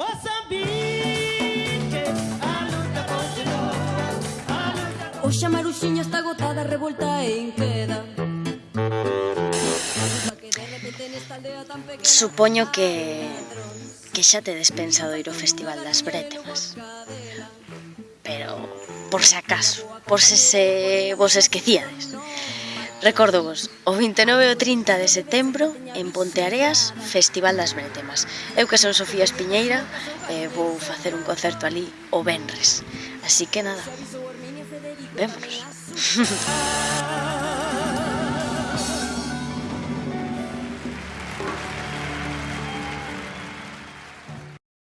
Moçambique, a luta continua. Hoxe a Maruxiña está agotada, revolta en queda. Supoño que que xa te despensado ir ao Festival das Brétemas. Pero por se acaso, por se se vos esquecíades. Recordo vos, o 29 e o 30 de setembro en Ponteareas, Festival das Bretemas. Eu que son Sofía Espiñeira, eh, vou facer un concerto ali o Benres. Así que nada, vémonos.